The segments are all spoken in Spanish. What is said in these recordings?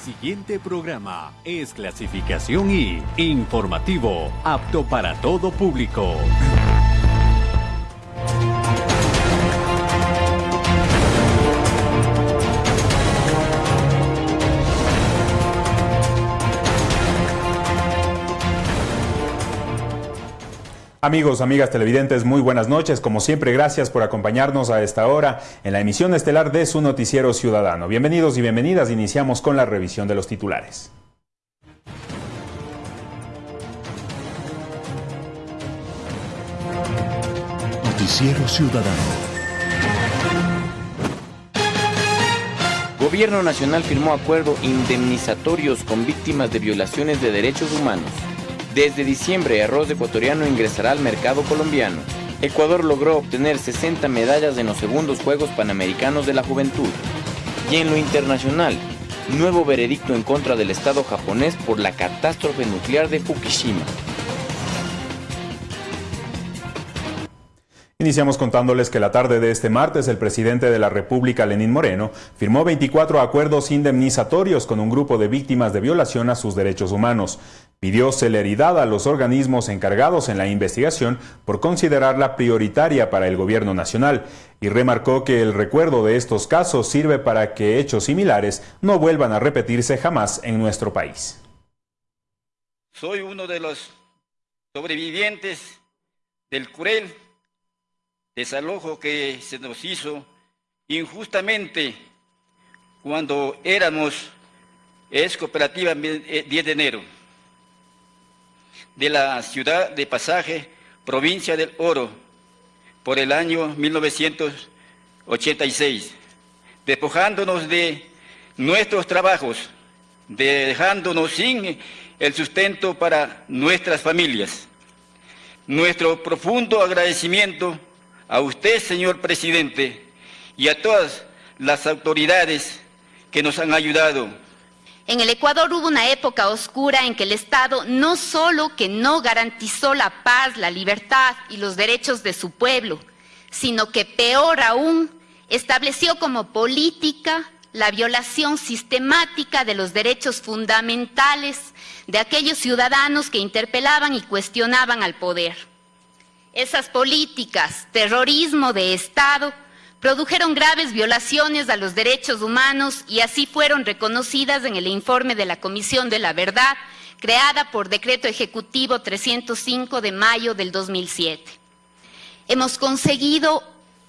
Siguiente programa es clasificación I, informativo, apto para todo público. Amigos, amigas televidentes, muy buenas noches. Como siempre, gracias por acompañarnos a esta hora en la emisión estelar de su noticiero ciudadano. Bienvenidos y bienvenidas. Iniciamos con la revisión de los titulares. Noticiero Ciudadano. Gobierno Nacional firmó acuerdos indemnizatorios con víctimas de violaciones de derechos humanos. Desde diciembre, arroz ecuatoriano ingresará al mercado colombiano. Ecuador logró obtener 60 medallas en los segundos Juegos Panamericanos de la Juventud. Y en lo internacional, nuevo veredicto en contra del Estado japonés por la catástrofe nuclear de Fukushima. Iniciamos contándoles que la tarde de este martes el presidente de la República, Lenín Moreno, firmó 24 acuerdos indemnizatorios con un grupo de víctimas de violación a sus derechos humanos. Pidió celeridad a los organismos encargados en la investigación por considerarla prioritaria para el gobierno nacional y remarcó que el recuerdo de estos casos sirve para que hechos similares no vuelvan a repetirse jamás en nuestro país. Soy uno de los sobrevivientes del cruel desalojo que se nos hizo injustamente cuando éramos es cooperativa 10 de enero de la ciudad de Pasaje, provincia del Oro, por el año 1986, despojándonos de nuestros trabajos, dejándonos sin el sustento para nuestras familias. Nuestro profundo agradecimiento a usted, señor presidente, y a todas las autoridades que nos han ayudado. En el Ecuador hubo una época oscura en que el Estado no solo que no garantizó la paz, la libertad y los derechos de su pueblo, sino que peor aún, estableció como política la violación sistemática de los derechos fundamentales de aquellos ciudadanos que interpelaban y cuestionaban al poder. Esas políticas, terrorismo de Estado, produjeron graves violaciones a los derechos humanos y así fueron reconocidas en el informe de la Comisión de la Verdad, creada por Decreto Ejecutivo 305 de mayo del 2007. Hemos conseguido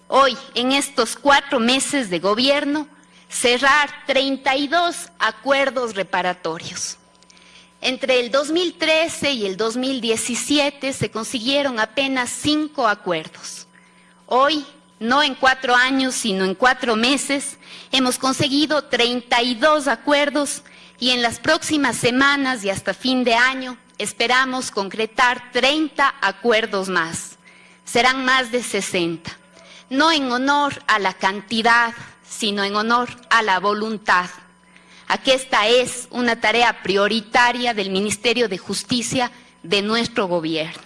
hoy, en estos cuatro meses de gobierno, cerrar 32 acuerdos reparatorios. Entre el 2013 y el 2017 se consiguieron apenas cinco acuerdos. Hoy, no en cuatro años, sino en cuatro meses, hemos conseguido 32 acuerdos y en las próximas semanas y hasta fin de año esperamos concretar 30 acuerdos más. Serán más de 60. No en honor a la cantidad, sino en honor a la voluntad a esta es una tarea prioritaria del Ministerio de Justicia de nuestro gobierno.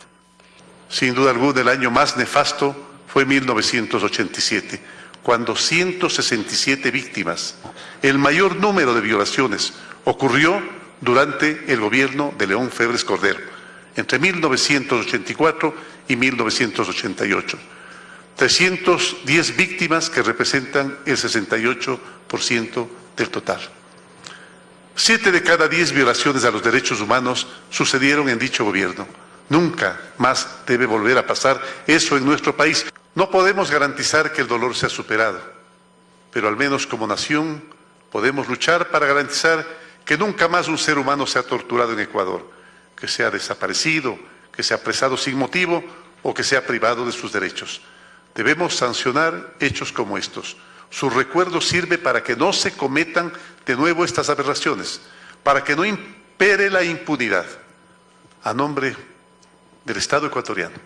Sin duda alguna, el año más nefasto fue 1987, cuando 167 víctimas, el mayor número de violaciones, ocurrió durante el gobierno de León Febres Cordero, entre 1984 y 1988. 310 víctimas que representan el 68% del total. Siete de cada diez violaciones a los derechos humanos sucedieron en dicho gobierno. Nunca más debe volver a pasar eso en nuestro país. No podemos garantizar que el dolor sea superado, pero al menos como nación podemos luchar para garantizar que nunca más un ser humano sea torturado en Ecuador, que sea desaparecido, que sea apresado sin motivo o que sea privado de sus derechos. Debemos sancionar hechos como estos. Su recuerdo sirve para que no se cometan de nuevo estas aberraciones, para que no impere la impunidad. A nombre del Estado ecuatoriano,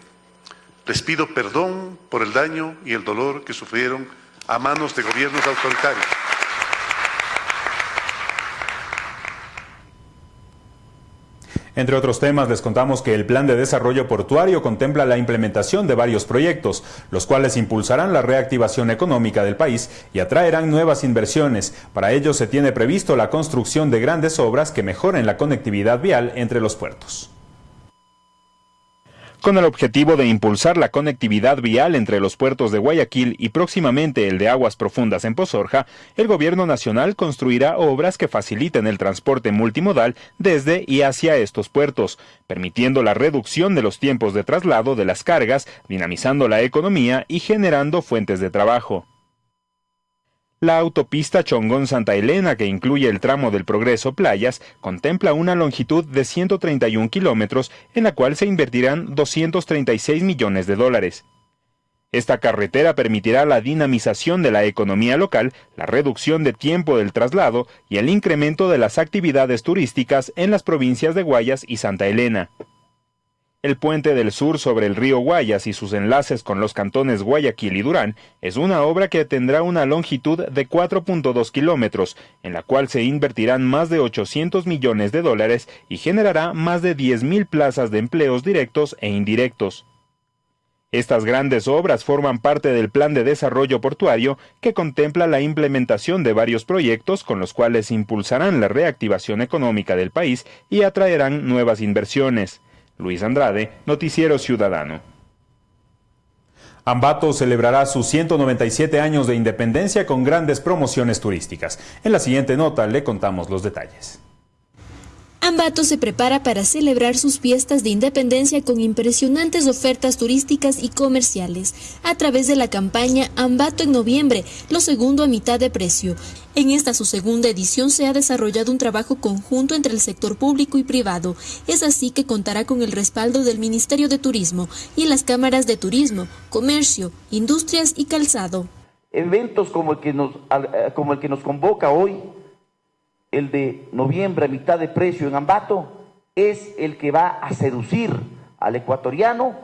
les pido perdón por el daño y el dolor que sufrieron a manos de gobiernos autoritarios. Entre otros temas, les contamos que el Plan de Desarrollo Portuario contempla la implementación de varios proyectos, los cuales impulsarán la reactivación económica del país y atraerán nuevas inversiones. Para ello se tiene previsto la construcción de grandes obras que mejoren la conectividad vial entre los puertos con el objetivo de impulsar la conectividad vial entre los puertos de Guayaquil y próximamente el de aguas profundas en Pozorja, el gobierno nacional construirá obras que faciliten el transporte multimodal desde y hacia estos puertos, permitiendo la reducción de los tiempos de traslado de las cargas, dinamizando la economía y generando fuentes de trabajo. La autopista Chongón-Santa Elena, que incluye el tramo del Progreso Playas, contempla una longitud de 131 kilómetros en la cual se invertirán 236 millones de dólares. Esta carretera permitirá la dinamización de la economía local, la reducción de tiempo del traslado y el incremento de las actividades turísticas en las provincias de Guayas y Santa Elena. El puente del sur sobre el río Guayas y sus enlaces con los cantones Guayaquil y Durán es una obra que tendrá una longitud de 4.2 kilómetros, en la cual se invertirán más de 800 millones de dólares y generará más de 10.000 plazas de empleos directos e indirectos. Estas grandes obras forman parte del Plan de Desarrollo Portuario que contempla la implementación de varios proyectos con los cuales impulsarán la reactivación económica del país y atraerán nuevas inversiones. Luis Andrade, Noticiero Ciudadano. Ambato celebrará sus 197 años de independencia con grandes promociones turísticas. En la siguiente nota le contamos los detalles. Ambato se prepara para celebrar sus fiestas de independencia con impresionantes ofertas turísticas y comerciales a través de la campaña Ambato en noviembre, lo segundo a mitad de precio. En esta su segunda edición se ha desarrollado un trabajo conjunto entre el sector público y privado. Es así que contará con el respaldo del Ministerio de Turismo y las cámaras de turismo, comercio, industrias y calzado. Eventos como el que nos, eh, como el que nos convoca hoy el de noviembre a mitad de precio en Ambato, es el que va a seducir al ecuatoriano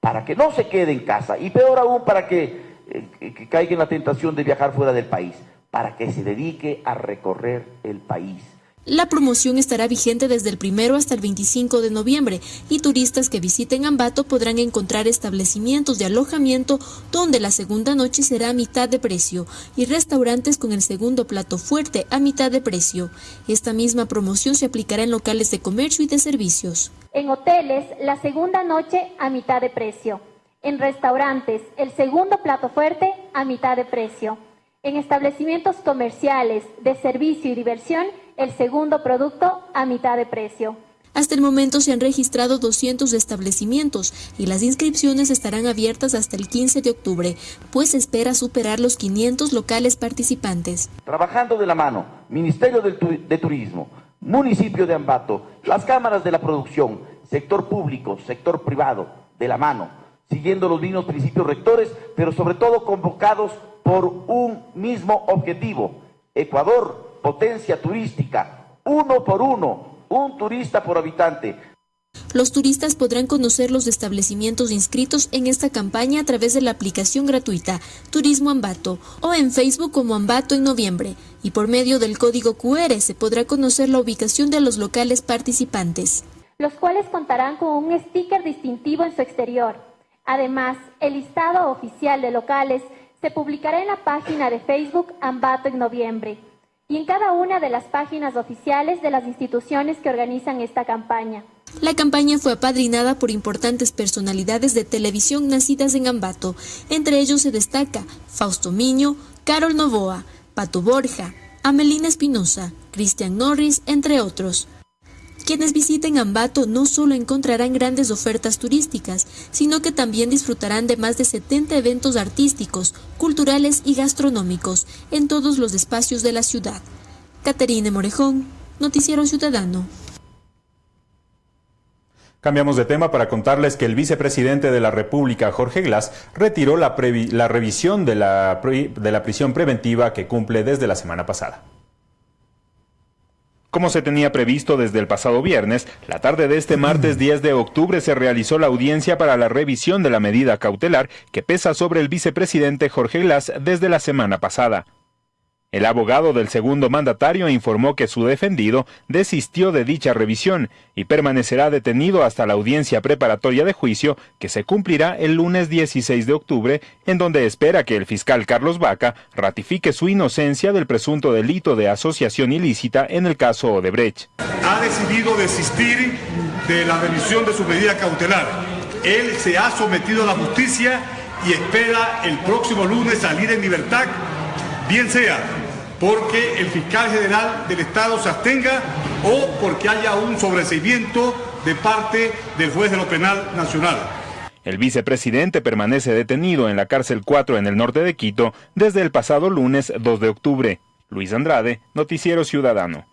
para que no se quede en casa y peor aún para que, eh, caiga en la tentación de viajar fuera del país, para que se dedique a recorrer el país. La promoción estará vigente desde el primero hasta el 25 de noviembre y turistas que visiten Ambato podrán encontrar establecimientos de alojamiento donde la segunda noche será a mitad de precio y restaurantes con el segundo plato fuerte a mitad de precio. Esta misma promoción se aplicará en locales de comercio y de servicios. En hoteles, la segunda noche a mitad de precio. En restaurantes, el segundo plato fuerte a mitad de precio. En establecimientos comerciales, de servicio y diversión, el segundo producto a mitad de precio. Hasta el momento se han registrado 200 establecimientos y las inscripciones estarán abiertas hasta el 15 de octubre, pues se espera superar los 500 locales participantes. Trabajando de la mano, Ministerio de Turismo, Municipio de Ambato, las cámaras de la producción, sector público, sector privado, de la mano, siguiendo los mismos principios rectores, pero sobre todo convocados por un mismo objetivo. Ecuador potencia turística, uno por uno, un turista por habitante. Los turistas podrán conocer los establecimientos inscritos en esta campaña a través de la aplicación gratuita Turismo Ambato o en Facebook como Ambato en noviembre y por medio del código QR se podrá conocer la ubicación de los locales participantes. Los cuales contarán con un sticker distintivo en su exterior. Además, el listado oficial de locales se publicará en la página de Facebook Ambato en noviembre y en cada una de las páginas oficiales de las instituciones que organizan esta campaña. La campaña fue apadrinada por importantes personalidades de televisión nacidas en Ambato. Entre ellos se destaca Fausto Miño, Carol Novoa, Pato Borja, Amelina Espinosa, Cristian Norris, entre otros. Quienes visiten Ambato no solo encontrarán grandes ofertas turísticas, sino que también disfrutarán de más de 70 eventos artísticos, culturales y gastronómicos en todos los espacios de la ciudad. Caterine Morejón, Noticiero Ciudadano. Cambiamos de tema para contarles que el vicepresidente de la República, Jorge Glass, retiró la, revisión de la prisión preventiva que cumple desde la semana pasada. Como se tenía previsto desde el pasado viernes, la tarde de este martes 10 de octubre se realizó la audiencia para la revisión de la medida cautelar que pesa sobre el vicepresidente Jorge Glass desde la semana pasada. El abogado del segundo mandatario informó que su defendido desistió de dicha revisión y permanecerá detenido hasta la audiencia preparatoria de juicio que se cumplirá el lunes 16 de octubre, en donde espera que el fiscal Carlos Vaca ratifique su inocencia del presunto delito de asociación ilícita en el caso Odebrecht. Ha decidido desistir de la revisión de su medida cautelar. Él se ha sometido a la justicia y espera el próximo lunes salir en libertad, bien sea porque el fiscal general del Estado se abstenga o porque haya un sobreseimiento de parte del juez de lo penal nacional. El vicepresidente permanece detenido en la cárcel 4 en el norte de Quito desde el pasado lunes 2 de octubre. Luis Andrade, Noticiero Ciudadano.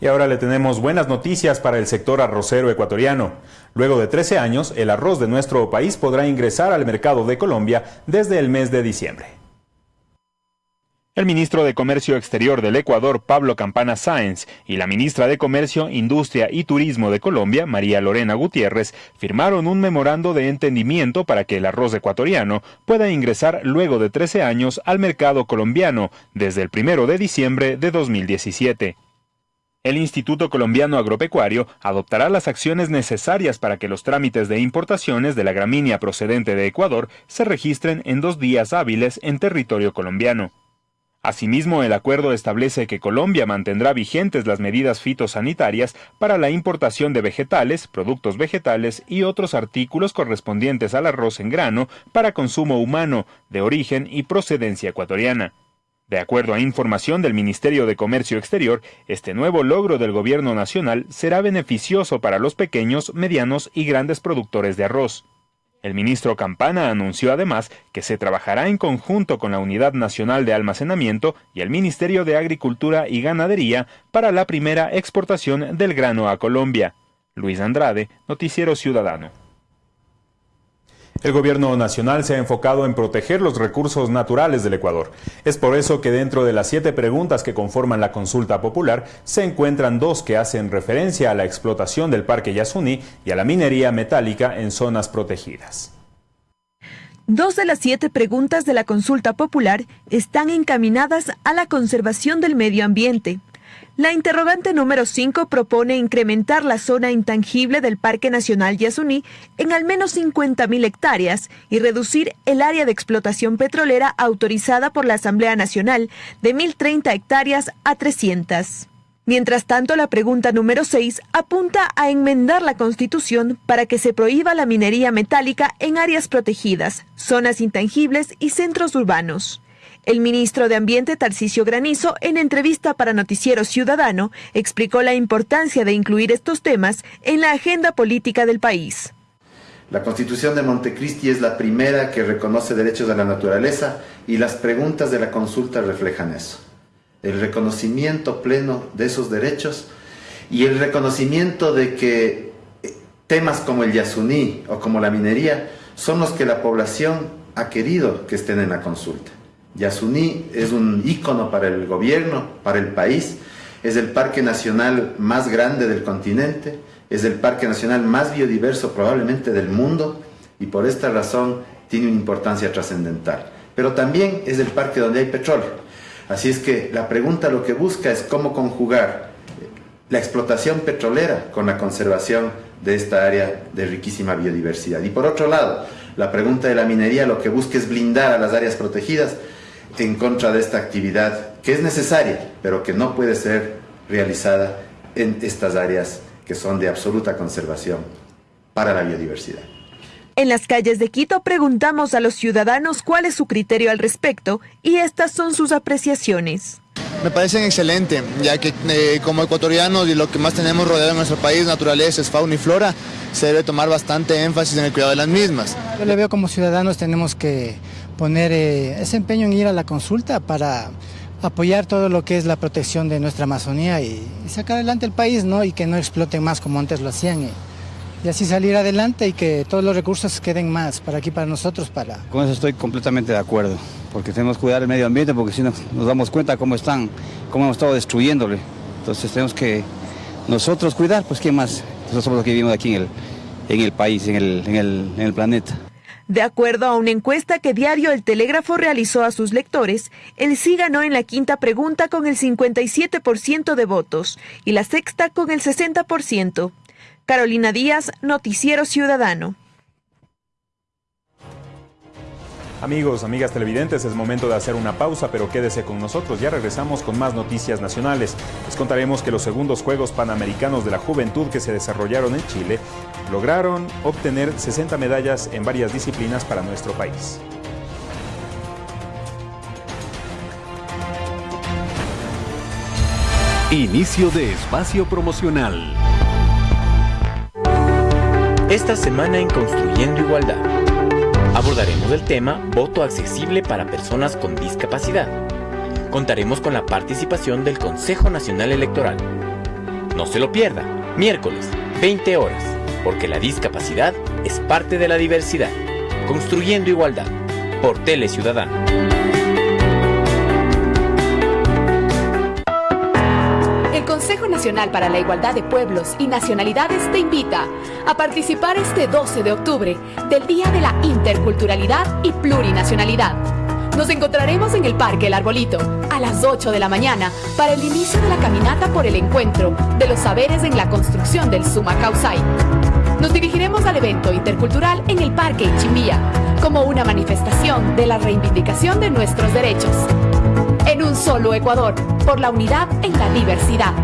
Y ahora le tenemos buenas noticias para el sector arrocero ecuatoriano. Luego de 13 años, el arroz de nuestro país podrá ingresar al mercado de Colombia desde el mes de diciembre. El ministro de Comercio Exterior del Ecuador, Pablo Campana Sáenz, y la ministra de Comercio, Industria y Turismo de Colombia, María Lorena Gutiérrez, firmaron un memorando de entendimiento para que el arroz ecuatoriano pueda ingresar luego de 13 años al mercado colombiano, desde el 1 de diciembre de 2017. El Instituto Colombiano Agropecuario adoptará las acciones necesarias para que los trámites de importaciones de la gramínea procedente de Ecuador se registren en dos días hábiles en territorio colombiano. Asimismo, el acuerdo establece que Colombia mantendrá vigentes las medidas fitosanitarias para la importación de vegetales, productos vegetales y otros artículos correspondientes al arroz en grano para consumo humano, de origen y procedencia ecuatoriana. De acuerdo a información del Ministerio de Comercio Exterior, este nuevo logro del Gobierno Nacional será beneficioso para los pequeños, medianos y grandes productores de arroz. El ministro Campana anunció además que se trabajará en conjunto con la Unidad Nacional de Almacenamiento y el Ministerio de Agricultura y Ganadería para la primera exportación del grano a Colombia. Luis Andrade, Noticiero Ciudadano. El gobierno nacional se ha enfocado en proteger los recursos naturales del Ecuador. Es por eso que dentro de las siete preguntas que conforman la consulta popular se encuentran dos que hacen referencia a la explotación del Parque Yasuní y a la minería metálica en zonas protegidas. Dos de las siete preguntas de la consulta popular están encaminadas a la conservación del medio ambiente. La interrogante número 5 propone incrementar la zona intangible del Parque Nacional Yasuní en al menos 50.000 hectáreas y reducir el área de explotación petrolera autorizada por la Asamblea Nacional de 1.030 hectáreas a 300. Mientras tanto, la pregunta número 6 apunta a enmendar la Constitución para que se prohíba la minería metálica en áreas protegidas, zonas intangibles y centros urbanos. El ministro de Ambiente, Tarcisio Granizo, en entrevista para Noticiero Ciudadano, explicó la importancia de incluir estos temas en la agenda política del país. La Constitución de Montecristi es la primera que reconoce derechos de la naturaleza y las preguntas de la consulta reflejan eso. El reconocimiento pleno de esos derechos y el reconocimiento de que temas como el yasuní o como la minería son los que la población ha querido que estén en la consulta. Yasuní es un ícono para el gobierno, para el país, es el parque nacional más grande del continente, es el parque nacional más biodiverso probablemente del mundo y por esta razón tiene una importancia trascendental. Pero también es el parque donde hay petróleo. Así es que la pregunta lo que busca es cómo conjugar la explotación petrolera con la conservación de esta área de riquísima biodiversidad. Y por otro lado, la pregunta de la minería lo que busca es blindar a las áreas protegidas en contra de esta actividad que es necesaria, pero que no puede ser realizada en estas áreas que son de absoluta conservación para la biodiversidad. En las calles de Quito preguntamos a los ciudadanos cuál es su criterio al respecto y estas son sus apreciaciones. Me parecen excelentes, ya que eh, como ecuatorianos y lo que más tenemos rodeado en nuestro país, naturaleza, es fauna y flora, se debe tomar bastante énfasis en el cuidado de las mismas. Yo le veo como ciudadanos tenemos que poner eh, ese empeño en ir a la consulta para apoyar todo lo que es la protección de nuestra Amazonía y, sacar adelante el país, ¿no? Y que no exploten más como antes lo hacían. Y, así salir adelante y que todos los recursos queden más para aquí, para nosotros, para... Con eso estoy completamente de acuerdo, porque tenemos que cuidar el medio ambiente, porque si no nos damos cuenta cómo están, cómo hemos estado destruyéndole. Entonces tenemos que nosotros cuidar, pues ¿qué más? Nosotros somos los que vivimos aquí en el, en el país, en el, en el, en el planeta. De acuerdo a una encuesta que Diario El Telégrafo realizó a sus lectores, el sí ganó en la quinta pregunta con el 57% de votos y la sexta con el 60%. Carolina Díaz, Noticiero Ciudadano. Amigos, amigas televidentes, es momento de hacer una pausa, pero quédese con nosotros. Ya regresamos con más noticias nacionales. Les contaremos que los segundos Juegos Panamericanos de la Juventud que se desarrollaron en Chile lograron obtener 60 medallas en varias disciplinas para nuestro país. Inicio de espacio promocional. Esta semana en Construyendo Igualdad abordaremos el tema Voto accesible para personas con discapacidad. Contaremos con la participación del Consejo Nacional Electoral. No se lo pierda, miércoles, 20 horas, porque la discapacidad es parte de la diversidad. Construyendo Igualdad, por Tele Ciudadano. Nacional para la Igualdad de Pueblos y Nacionalidades te invita a participar este 12 de octubre del Día de la Interculturalidad y Plurinacionalidad. Nos encontraremos en el Parque El Arbolito a las 8 de la mañana para el inicio de la caminata por el encuentro de los saberes en la construcción del Suma Causay. Nos dirigiremos al evento intercultural en el Parque Ichimbía como una manifestación de la reivindicación de nuestros derechos en un solo Ecuador, por la unidad en la diversidad.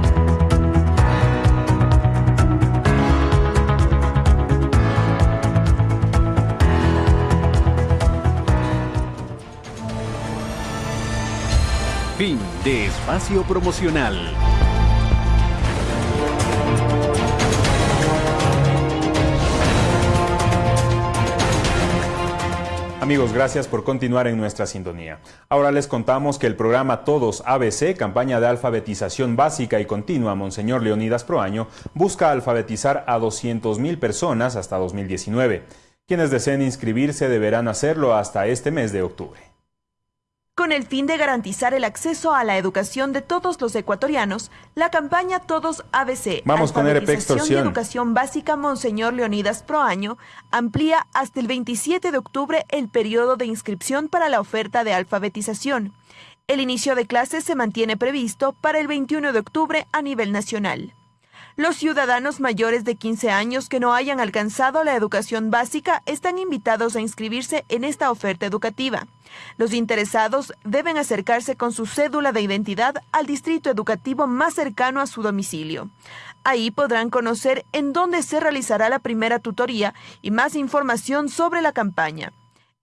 Espacio promocional. Amigos, gracias por continuar en nuestra sintonía. Ahora les contamos que el programa Todos ABC, campaña de alfabetización básica y continua Monseñor Leonidas Proaño, busca alfabetizar a 200.000 personas hasta 2019. Quienes deseen inscribirse deberán hacerlo hasta este mes de octubre. Con el fin de garantizar el acceso a la educación de todos los ecuatorianos, la campaña Todos ABC, Vamos con de Educación Básica Monseñor Leonidas Proaño, amplía hasta el 27 de octubre el periodo de inscripción para la oferta de alfabetización. El inicio de clases se mantiene previsto para el 21 de octubre a nivel nacional. Los ciudadanos mayores de 15 años que no hayan alcanzado la educación básica están invitados a inscribirse en esta oferta educativa. Los interesados deben acercarse con su cédula de identidad al distrito educativo más cercano a su domicilio. Ahí podrán conocer en dónde se realizará la primera tutoría y más información sobre la campaña.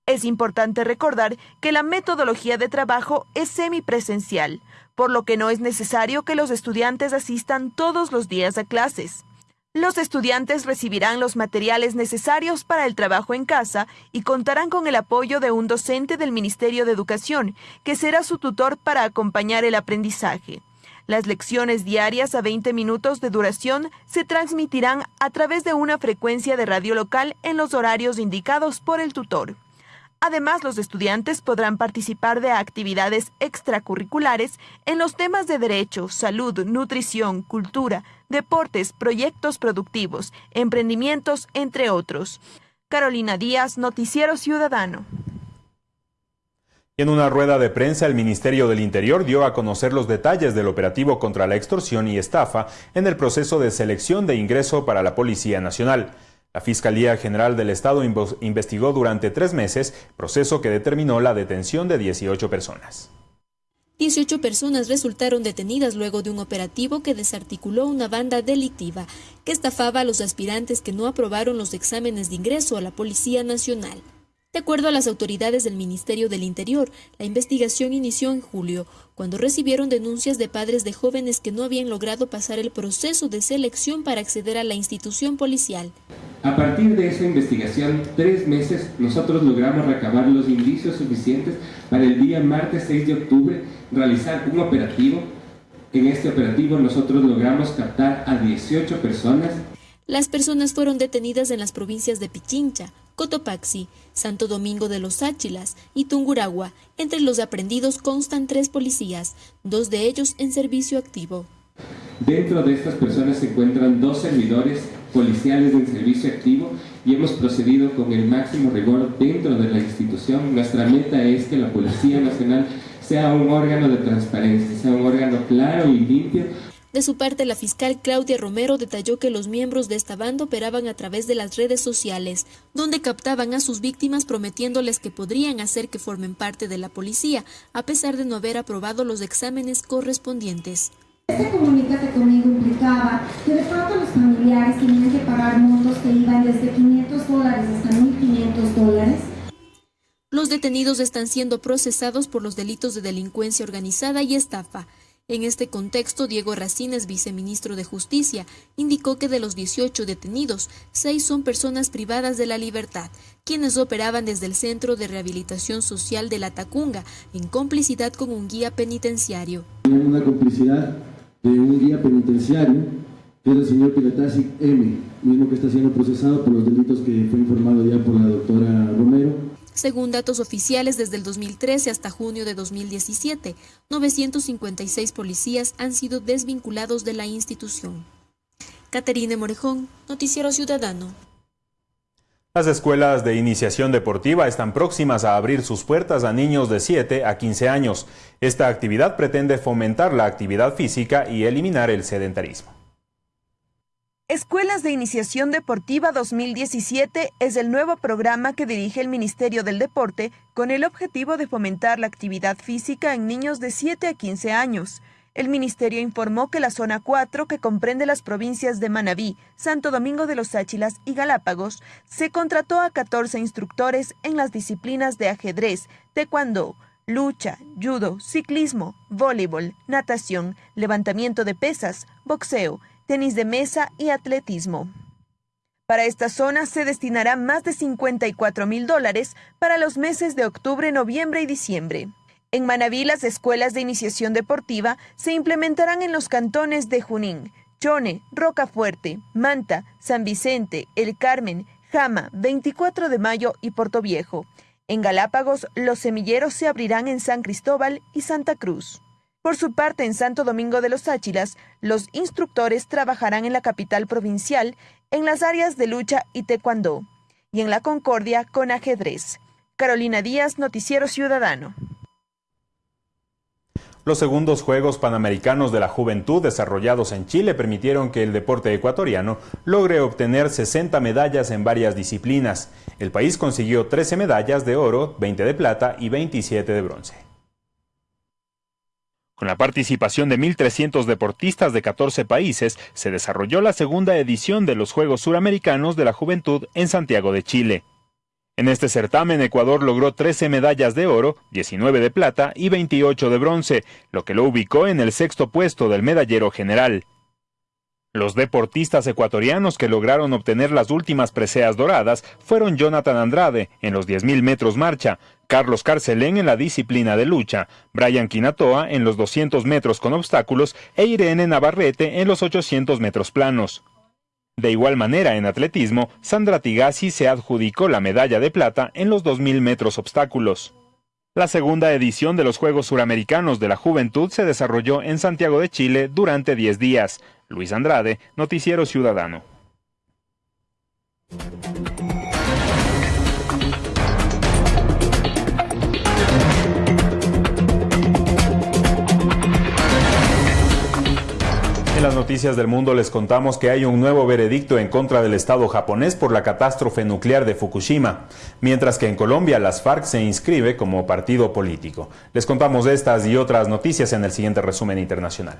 Es importante recordar que la metodología de trabajo es semipresencial por lo que no es necesario que los estudiantes asistan todos los días a clases. Los estudiantes recibirán los materiales necesarios para el trabajo en casa y contarán con el apoyo de un docente del Ministerio de Educación, que será su tutor para acompañar el aprendizaje. Las lecciones diarias a 20 minutos de duración se transmitirán a través de una frecuencia de radio local en los horarios indicados por el tutor. Además, los estudiantes podrán participar de actividades extracurriculares en los temas de derecho, salud, nutrición, cultura, deportes, proyectos productivos, emprendimientos, entre otros. Carolina Díaz, Noticiero Ciudadano. En una rueda de prensa, el Ministerio del Interior dio a conocer los detalles del operativo contra la extorsión y estafa en el proceso de selección de ingreso para la Policía Nacional. La Fiscalía General del Estado investigó durante tres meses, proceso que determinó la detención de 18 personas. 18 personas resultaron detenidas luego de un operativo que desarticuló una banda delictiva que estafaba a los aspirantes que no aprobaron los exámenes de ingreso a la Policía Nacional. De acuerdo a las autoridades del Ministerio del Interior, la investigación inició en julio, cuando recibieron denuncias de padres de jóvenes que no habían logrado pasar el proceso de selección para acceder a la institución policial. A partir de esa investigación, tres meses, nosotros logramos recabar los indicios suficientes para el día martes 6 de octubre realizar un operativo. En este operativo nosotros logramos captar a 18 personas. Las personas fueron detenidas en las provincias de Pichincha, Cotopaxi, Santo Domingo de los Áchilas y Tunguragua. Entre los aprendidos constan tres policías, dos de ellos en servicio activo. Dentro de estas personas se encuentran dos servidores policiales en servicio activo y hemos procedido con el máximo rigor dentro de la institución. Nuestra meta es que la Policía Nacional sea un órgano de transparencia, sea un órgano claro y limpio de su parte, la fiscal Claudia Romero detalló que los miembros de esta banda operaban a través de las redes sociales, donde captaban a sus víctimas prometiéndoles que podrían hacer que formen parte de la policía, a pesar de no haber aprobado los exámenes correspondientes. Este conmigo implicaba que de pronto los familiares tenían que pagar montos que iban desde 500 dólares hasta 1.500 dólares. Los detenidos están siendo procesados por los delitos de delincuencia organizada y estafa. En este contexto, Diego Racines, viceministro de Justicia, indicó que de los 18 detenidos, seis son personas privadas de la libertad, quienes operaban desde el Centro de Rehabilitación Social de La Tacunga, en complicidad con un guía penitenciario. Una complicidad de un guía penitenciario, que es el señor Pilatasi M., mismo que está siendo procesado por los delitos que fue informado ya por la doctora Romero según datos oficiales, desde el 2013 hasta junio de 2017, 956 policías han sido desvinculados de la institución. Caterine Morejón, Noticiero Ciudadano. Las escuelas de iniciación deportiva están próximas a abrir sus puertas a niños de 7 a 15 años. Esta actividad pretende fomentar la actividad física y eliminar el sedentarismo. Escuelas de Iniciación Deportiva 2017 es el nuevo programa que dirige el Ministerio del Deporte con el objetivo de fomentar la actividad física en niños de 7 a 15 años. El ministerio informó que la zona 4, que comprende las provincias de Manabí, Santo Domingo de los Áchilas y Galápagos, se contrató a 14 instructores en las disciplinas de ajedrez, taekwondo, lucha, judo, ciclismo, voleibol, natación, levantamiento de pesas, boxeo, tenis de mesa y atletismo. Para esta zona se destinará más de 54 mil dólares para los meses de octubre, noviembre y diciembre. En Manabí, las escuelas de iniciación deportiva se implementarán en los cantones de Junín, Chone, Rocafuerte, Manta, San Vicente, El Carmen, Jama, 24 de Mayo y Viejo. En Galápagos, los semilleros se abrirán en San Cristóbal y Santa Cruz. Por su parte, en Santo Domingo de los Áchilas, los instructores trabajarán en la capital provincial en las áreas de lucha y taekwondo, y en la Concordia con ajedrez. Carolina Díaz, Noticiero Ciudadano. Los segundos Juegos Panamericanos de la Juventud desarrollados en Chile permitieron que el deporte ecuatoriano logre obtener 60 medallas en varias disciplinas. El país consiguió 13 medallas de oro, 20 de plata y 27 de bronce. Con la participación de 1.300 deportistas de 14 países, se desarrolló la segunda edición de los Juegos Suramericanos de la Juventud en Santiago de Chile. En este certamen, Ecuador logró 13 medallas de oro, 19 de plata y 28 de bronce, lo que lo ubicó en el sexto puesto del medallero general. Los deportistas ecuatorianos que lograron obtener las últimas preseas doradas fueron Jonathan Andrade en los 10.000 metros marcha, Carlos Carcelén en la disciplina de lucha, Brian Quinatoa en los 200 metros con obstáculos e Irene Navarrete en los 800 metros planos. De igual manera, en atletismo, Sandra Tigasi se adjudicó la medalla de plata en los 2.000 metros obstáculos. La segunda edición de los Juegos Suramericanos de la Juventud se desarrolló en Santiago de Chile durante 10 días. Luis Andrade, Noticiero Ciudadano. En las noticias del mundo les contamos que hay un nuevo veredicto en contra del Estado japonés por la catástrofe nuclear de Fukushima, mientras que en Colombia las FARC se inscribe como partido político. Les contamos estas y otras noticias en el siguiente resumen internacional.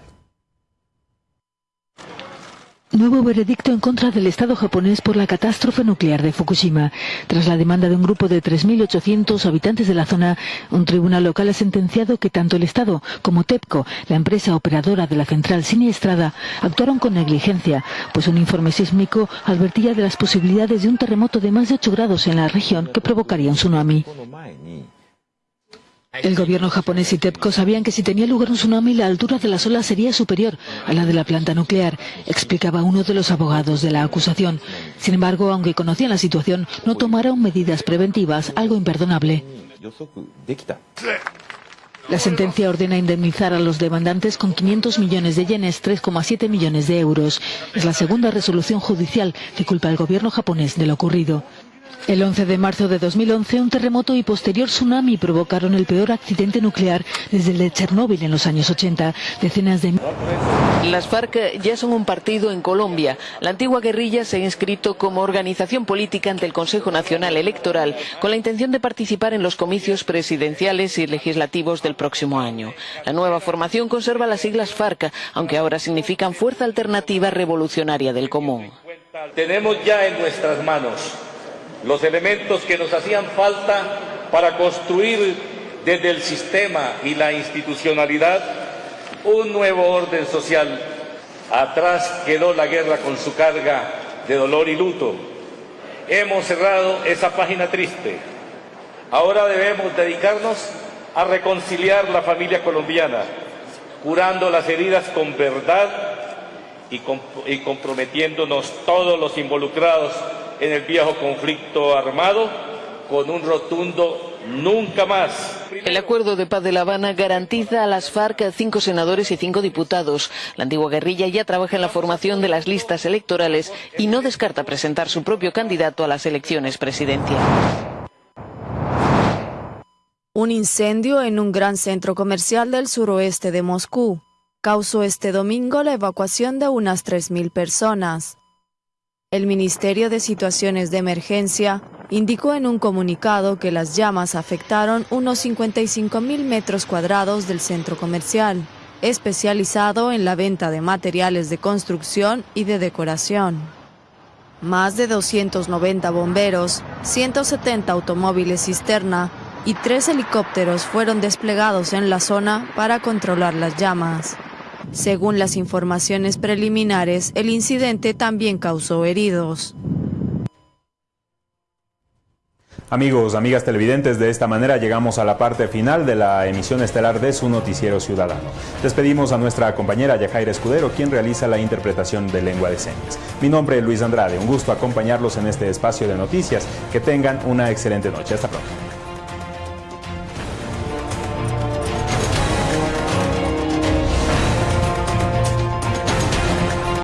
Nuevo veredicto en contra del Estado japonés por la catástrofe nuclear de Fukushima. Tras la demanda de un grupo de 3.800 habitantes de la zona, un tribunal local ha sentenciado que tanto el Estado como TEPCO, la empresa operadora de la central siniestrada, actuaron con negligencia, pues un informe sísmico advertía de las posibilidades de un terremoto de más de 8 grados en la región que provocaría un tsunami. El gobierno japonés y TEPCO sabían que si tenía lugar un tsunami la altura de las olas sería superior a la de la planta nuclear, explicaba uno de los abogados de la acusación. Sin embargo, aunque conocían la situación, no tomaron medidas preventivas, algo imperdonable. La sentencia ordena indemnizar a los demandantes con 500 millones de yenes, 3,7 millones de euros. Es la segunda resolución judicial que culpa al gobierno japonés de lo ocurrido. El 11 de marzo de 2011, un terremoto y posterior tsunami provocaron el peor accidente nuclear desde el de Chernóbil en los años 80. Decenas de... Las FARC ya son un partido en Colombia. La antigua guerrilla se ha inscrito como organización política ante el Consejo Nacional Electoral con la intención de participar en los comicios presidenciales y legislativos del próximo año. La nueva formación conserva las siglas FARC, aunque ahora significan Fuerza Alternativa Revolucionaria del Común. Tenemos ya en nuestras manos los elementos que nos hacían falta para construir desde el sistema y la institucionalidad un nuevo orden social. Atrás quedó la guerra con su carga de dolor y luto. Hemos cerrado esa página triste. Ahora debemos dedicarnos a reconciliar la familia colombiana, curando las heridas con verdad y, y comprometiéndonos todos los involucrados en el viejo conflicto armado con un rotundo nunca más. El acuerdo de paz de La Habana garantiza a las FARC cinco senadores y cinco diputados. La antigua guerrilla ya trabaja en la formación de las listas electorales y no descarta presentar su propio candidato a las elecciones presidenciales. Un incendio en un gran centro comercial del suroeste de Moscú causó este domingo la evacuación de unas 3.000 personas. El Ministerio de Situaciones de Emergencia indicó en un comunicado que las llamas afectaron unos 55 mil metros cuadrados del centro comercial, especializado en la venta de materiales de construcción y de decoración. Más de 290 bomberos, 170 automóviles cisterna y tres helicópteros fueron desplegados en la zona para controlar las llamas. Según las informaciones preliminares, el incidente también causó heridos. Amigos, amigas televidentes, de esta manera llegamos a la parte final de la emisión estelar de su noticiero ciudadano. Despedimos a nuestra compañera Yajaira Escudero, quien realiza la interpretación de lengua de señas. Mi nombre es Luis Andrade, un gusto acompañarlos en este espacio de noticias. Que tengan una excelente noche. Hasta pronto.